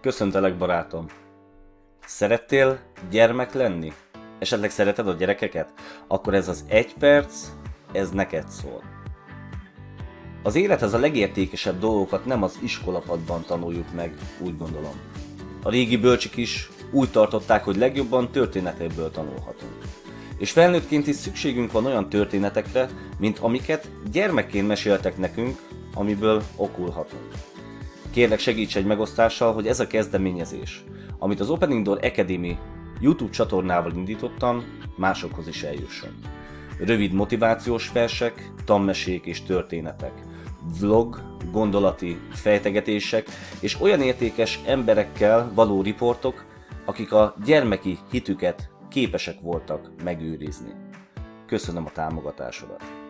Köszöntelek, barátom! Szerettél gyermek lenni? Esetleg szereted a gyerekeket? Akkor ez az egy perc, ez neked szól. Az élethez a legértékesebb dolgokat nem az iskolapadban tanuljuk meg, úgy gondolom. A régi bölcsik is úgy tartották, hogy legjobban történetekből tanulhatunk. És felnőttként is szükségünk van olyan történetekre, mint amiket gyermekként meséltek nekünk, amiből okulhatunk. Kérlek segíts egy megosztással, hogy ez a kezdeményezés, amit az Opening Door Academy YouTube csatornával indítottam, másokhoz is eljusson. Rövid motivációs versek, tanmesék és történetek, vlog, gondolati fejtegetések és olyan értékes emberekkel való riportok, akik a gyermeki hitüket képesek voltak megőrizni. Köszönöm a támogatásodat!